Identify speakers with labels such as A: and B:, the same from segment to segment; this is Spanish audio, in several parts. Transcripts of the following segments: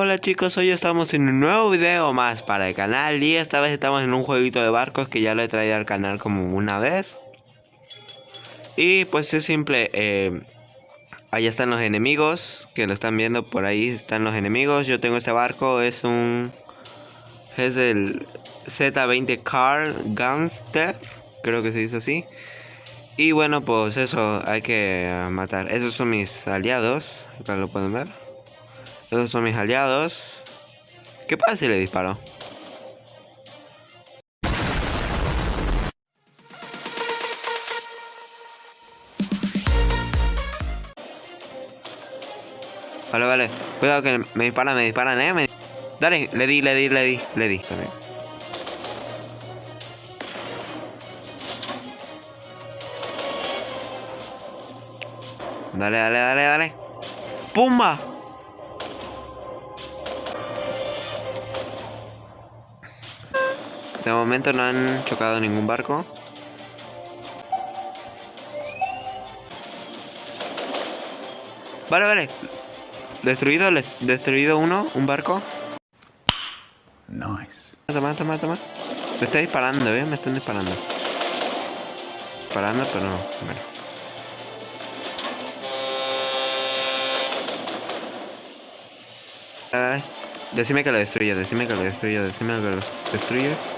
A: Hola chicos, hoy estamos en un nuevo video más para el canal y esta vez estamos en un jueguito de barcos que ya lo he traído al canal como una vez. Y pues es simple, eh, allá están los enemigos, que lo están viendo por ahí están los enemigos. Yo tengo este barco, es un... es el Z20 Car Gunster, creo que se dice así. Y bueno, pues eso, hay que matar. Esos son mis aliados, acá lo pueden ver. Esos son mis aliados. ¿Qué pasa si le disparo? Vale, vale. Cuidado que me disparan, me disparan, eh. Dale, le di, le di, le di, le di también. Dale, dale, dale, dale. ¡Pumba! De momento no han chocado ningún barco. Vale, vale. Destruido, destruido uno, un barco.
B: Nice.
A: Mata, mata, mata. Me está disparando, ¿eh? Me están disparando. Disparando, pero no. Bueno. Dale, dale. Decime que lo destruye, decime que lo destruye, decime que lo destruye.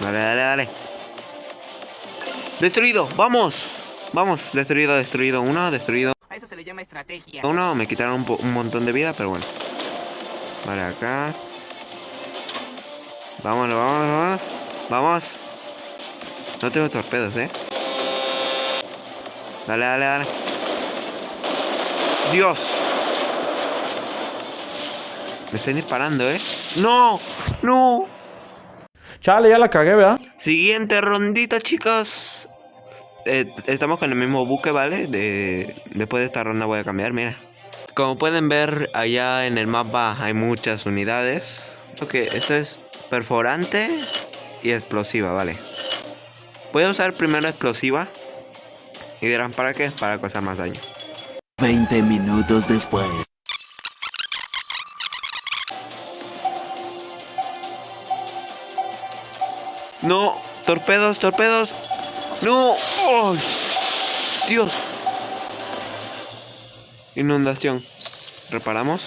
A: Dale, dale, dale. Destruido, vamos. Vamos, destruido, destruido. Uno, destruido.
C: A eso se le llama estrategia.
A: Uno, me quitaron un, un montón de vida, pero bueno. Vale, acá. Vámonos, vámonos, vámonos. Vamos. No tengo torpedos, eh. Dale, dale, dale. Dios. Me están disparando, ¿eh? ¡No! ¡No!
B: Chale, ya la cagué, ¿verdad?
A: Siguiente rondita, chicos. Eh, estamos con el mismo buque, ¿vale? De... Después de esta ronda voy a cambiar, mira. Como pueden ver, allá en el mapa hay muchas unidades. Ok, esto es perforante y explosiva, ¿vale? Voy a usar primero explosiva. Y dirán, ¿para qué? Para causar más daño.
D: 20 minutos después.
A: No, torpedos, torpedos. No. Dios. Inundación. ¿Reparamos?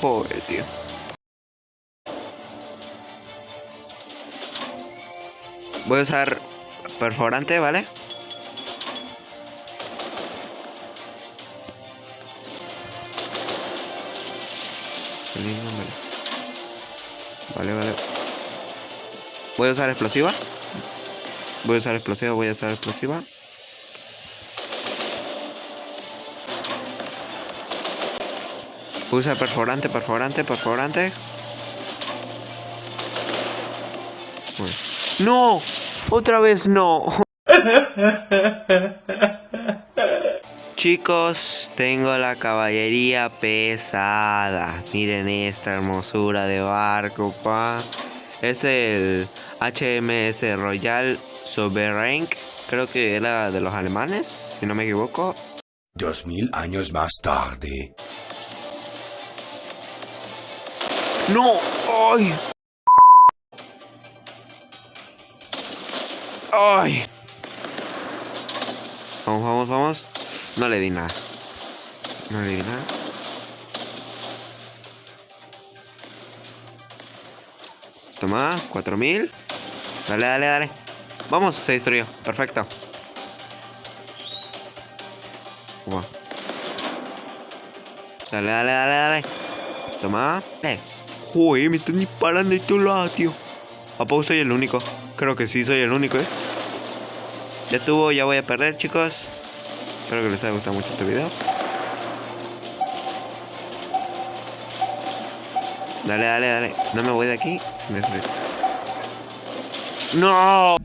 A: Joder, tío. Voy a usar perforante, ¿vale? Vale, vale. Voy a usar explosiva. Voy a usar explosiva, voy a usar explosiva. Voy a usar perforante, perforante, perforante. ¡No! ¡Otra vez no! Chicos, tengo la caballería pesada. Miren esta hermosura de barco, pa. Es el HMS Royal Sovereign. Creo que era de los alemanes, si no me equivoco.
D: Dos mil años más tarde.
A: ¡No! ¡Ay! ¡Ay! Vamos, vamos, vamos. No le di nada. No le di nada. Toma, 4000. Dale, dale, dale. Vamos, se destruyó. Perfecto. Toma. Dale, dale, dale, dale. Toma. Eh. Joder, me están disparando de todos lados, tío. ¿A poco soy el único? Creo que sí, soy el único, ¿eh? Ya tuvo, ya voy a perder, chicos. Espero que les haya gustado mucho este video. Dale, dale, dale. No me voy de aquí sin destruir. ¡No!